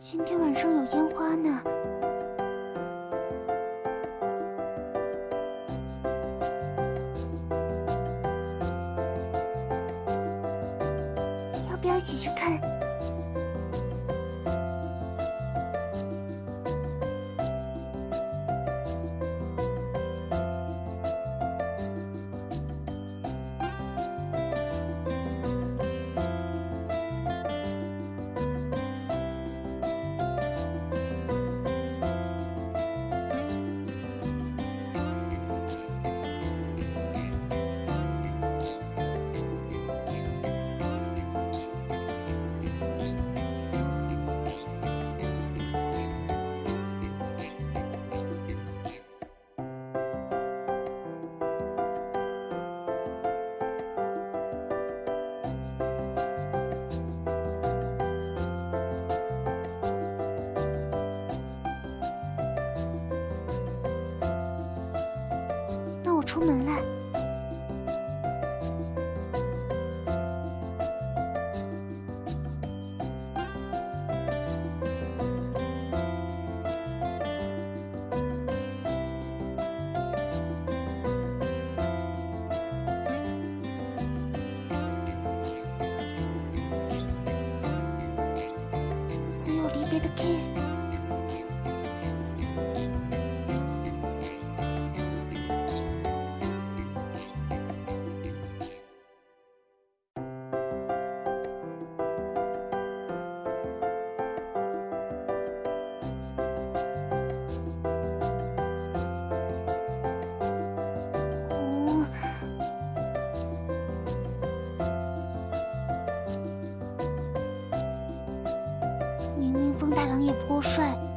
今天晚上有烟花呢。出门了。明风太郎也不够帅，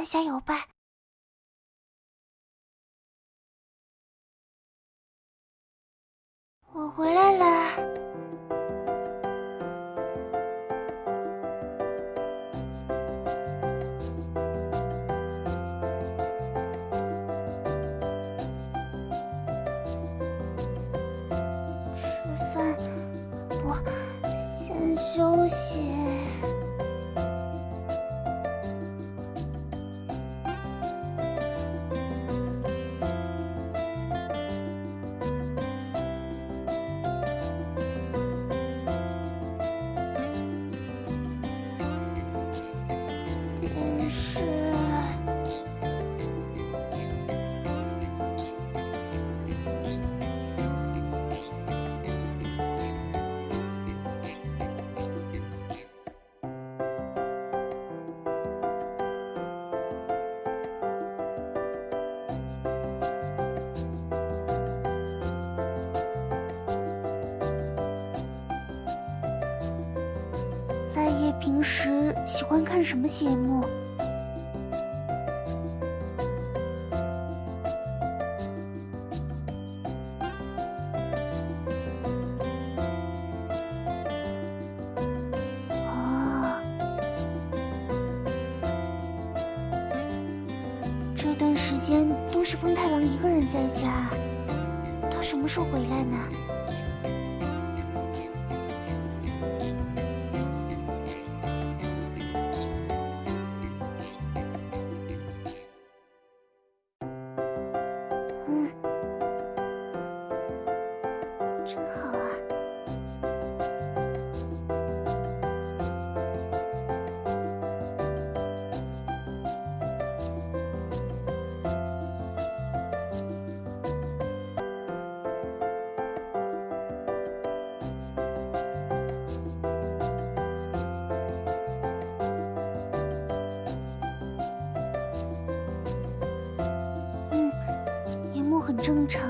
再加油吧。平时喜欢看什么节目？哦，这段时间都是风太郎一个人在家，他什么时候回来呢？正常，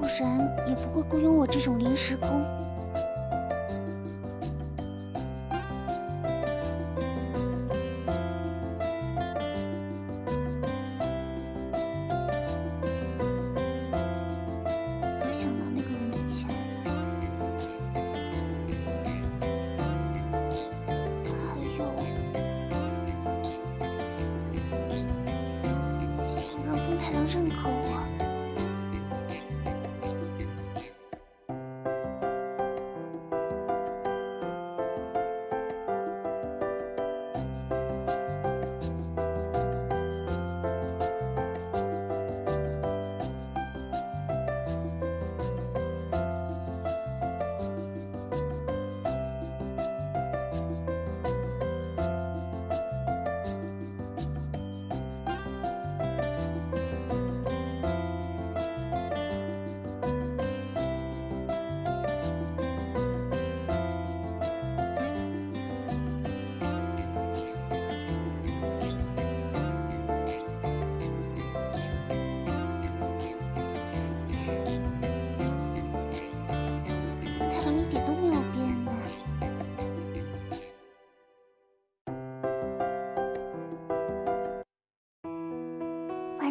不然也不会雇佣我这种临时工。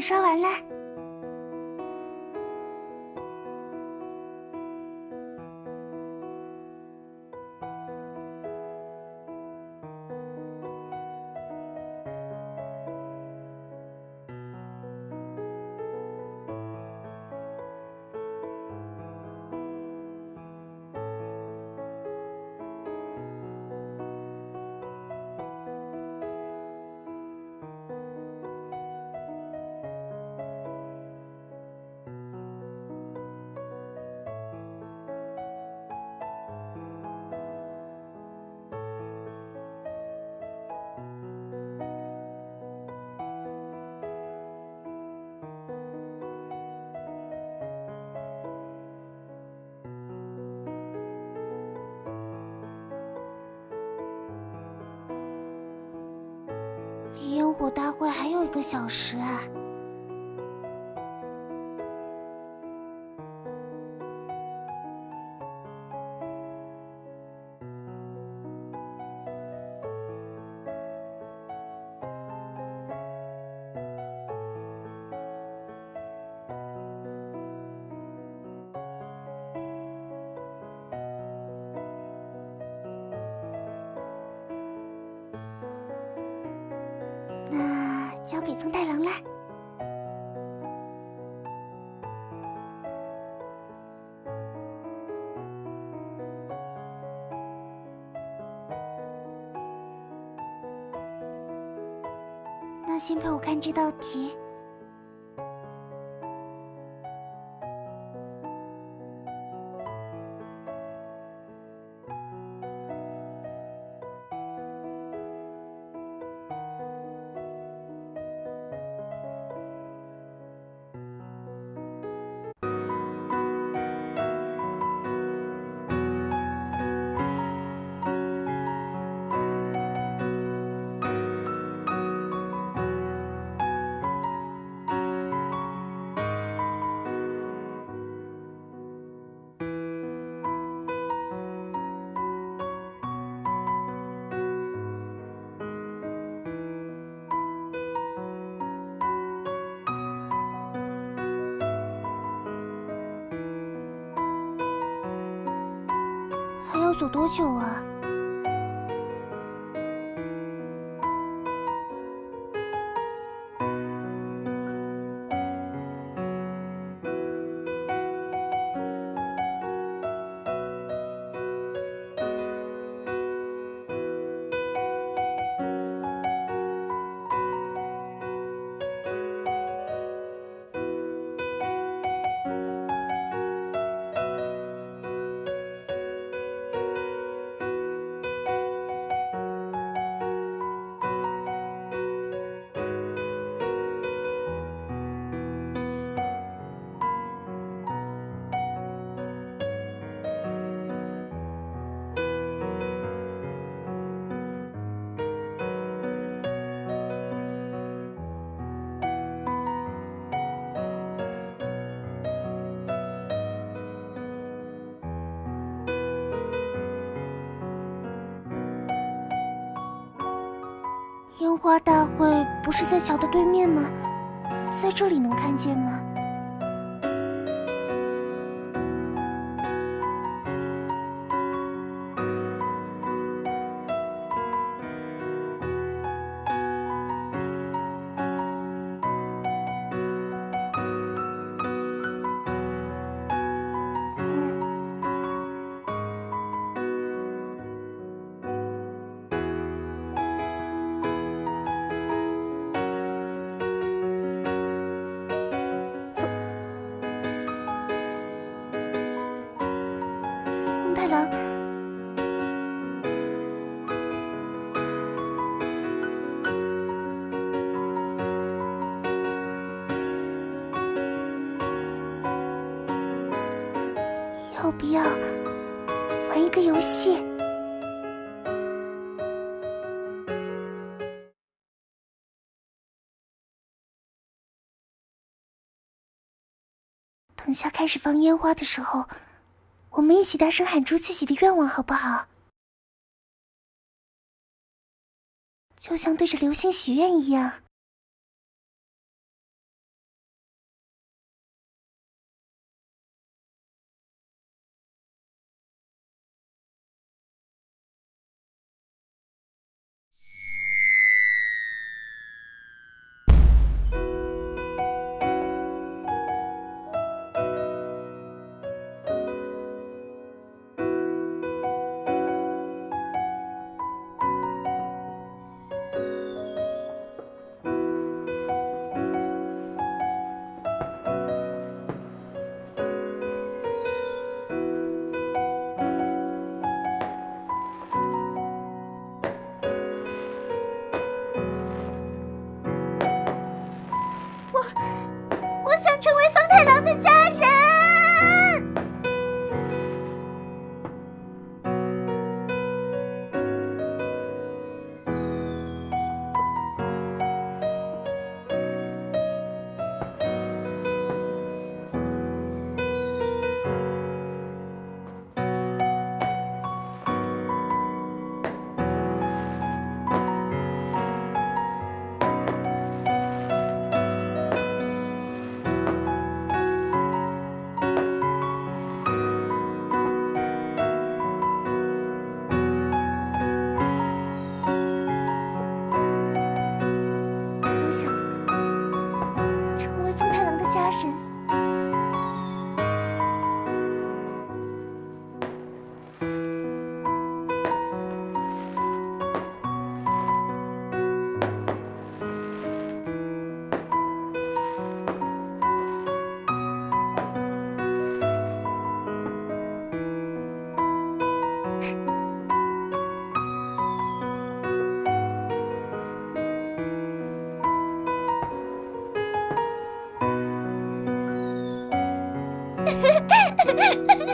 刷完了离。烟火大会还有一个小时！交给风太郎了。那先陪我看这道题。走多久啊？烟花大会不是在桥的对面吗？在这里能看见吗？等下开始放烟花的时候。我们一起大声喊出自己的愿望，好不好？就像对着流星许愿一样。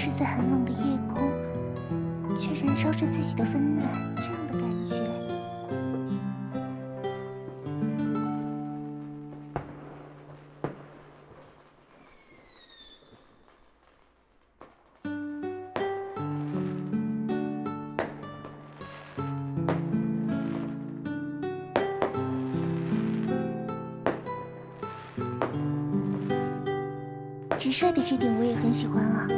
是在很冷的夜空，却燃烧着自己的温暖，这样的感觉。直率的这点我也很喜欢啊。